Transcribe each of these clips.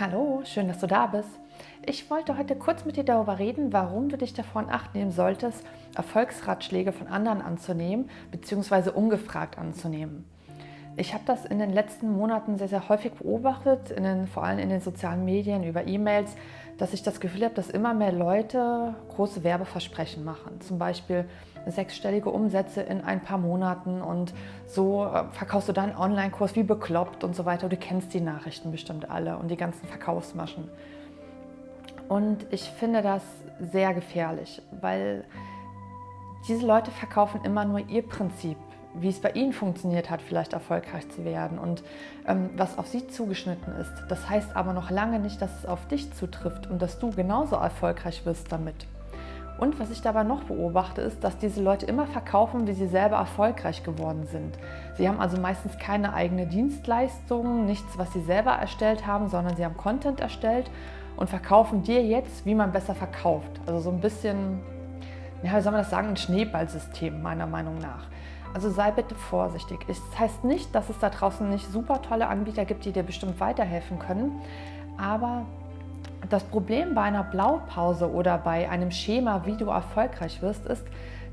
Hallo, schön, dass du da bist. Ich wollte heute kurz mit dir darüber reden, warum du dich davon acht nehmen solltest, Erfolgsratschläge von anderen anzunehmen bzw. ungefragt anzunehmen. Ich habe das in den letzten Monaten sehr, sehr häufig beobachtet, den, vor allem in den sozialen Medien, über E-Mails, dass ich das Gefühl habe, dass immer mehr Leute große Werbeversprechen machen. Zum Beispiel sechsstellige Umsätze in ein paar Monaten und so äh, verkaufst du deinen Online-Kurs wie bekloppt und so weiter. Du kennst die Nachrichten bestimmt alle und die ganzen Verkaufsmaschen. Und ich finde das sehr gefährlich, weil diese Leute verkaufen immer nur ihr Prinzip wie es bei Ihnen funktioniert hat, vielleicht erfolgreich zu werden und ähm, was auf Sie zugeschnitten ist. Das heißt aber noch lange nicht, dass es auf dich zutrifft und dass du genauso erfolgreich wirst damit. Und was ich dabei noch beobachte, ist, dass diese Leute immer verkaufen, wie sie selber erfolgreich geworden sind. Sie haben also meistens keine eigene Dienstleistung, nichts, was sie selber erstellt haben, sondern sie haben Content erstellt und verkaufen dir jetzt, wie man besser verkauft. Also so ein bisschen, ja, wie soll man das sagen, ein Schneeballsystem meiner Meinung nach. Also sei bitte vorsichtig. Es das heißt nicht, dass es da draußen nicht super tolle Anbieter gibt, die dir bestimmt weiterhelfen können, aber das Problem bei einer Blaupause oder bei einem Schema, wie du erfolgreich wirst, ist,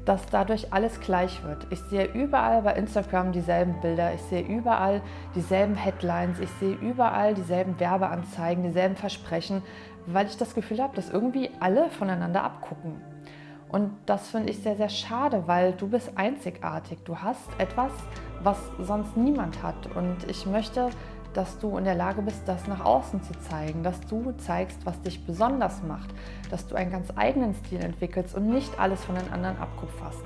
dass dadurch alles gleich wird. Ich sehe überall bei Instagram dieselben Bilder, ich sehe überall dieselben Headlines, ich sehe überall dieselben Werbeanzeigen, dieselben Versprechen, weil ich das Gefühl habe, dass irgendwie alle voneinander abgucken. Und das finde ich sehr, sehr schade, weil du bist einzigartig. Du hast etwas, was sonst niemand hat. Und ich möchte, dass du in der Lage bist, das nach außen zu zeigen, dass du zeigst, was dich besonders macht, dass du einen ganz eigenen Stil entwickelst und nicht alles von den anderen abkupferst.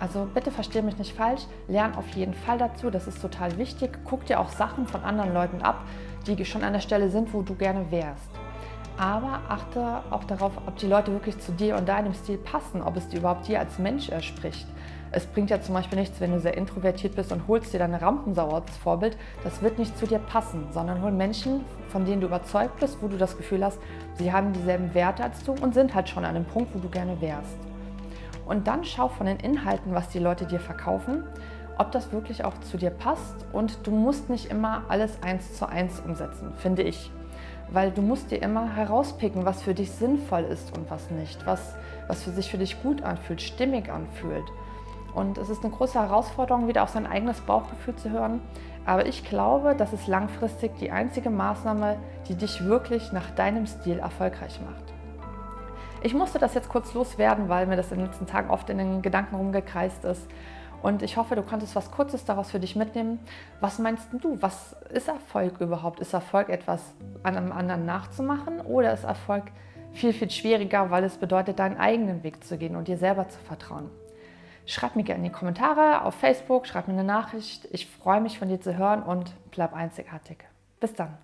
Also bitte verstehe mich nicht falsch, lern auf jeden Fall dazu, das ist total wichtig. Guck dir auch Sachen von anderen Leuten ab, die schon an der Stelle sind, wo du gerne wärst aber achte auch darauf, ob die Leute wirklich zu dir und deinem Stil passen, ob es dir überhaupt dir als Mensch erspricht. Es bringt ja zum Beispiel nichts, wenn du sehr introvertiert bist und holst dir deine Rampensau als Vorbild. Das wird nicht zu dir passen, sondern hol Menschen, von denen du überzeugt bist, wo du das Gefühl hast, sie haben dieselben Werte als du und sind halt schon an dem Punkt, wo du gerne wärst. Und dann schau von den Inhalten, was die Leute dir verkaufen, ob das wirklich auch zu dir passt. Und du musst nicht immer alles eins zu eins umsetzen, finde ich weil du musst dir immer herauspicken, was für dich sinnvoll ist und was nicht, was, was für sich für dich gut anfühlt, stimmig anfühlt. Und es ist eine große Herausforderung, wieder auf sein eigenes Bauchgefühl zu hören. Aber ich glaube, das ist langfristig die einzige Maßnahme, die dich wirklich nach deinem Stil erfolgreich macht. Ich musste das jetzt kurz loswerden, weil mir das in den letzten Tagen oft in den Gedanken rumgekreist ist. Und ich hoffe, du konntest was Kurzes daraus für dich mitnehmen. Was meinst du? Was ist Erfolg überhaupt? Ist Erfolg etwas an einem anderen nachzumachen oder ist Erfolg viel, viel schwieriger, weil es bedeutet, deinen eigenen Weg zu gehen und dir selber zu vertrauen? Schreib mir gerne in die Kommentare auf Facebook, schreib mir eine Nachricht. Ich freue mich von dir zu hören und bleib einzigartig. Bis dann.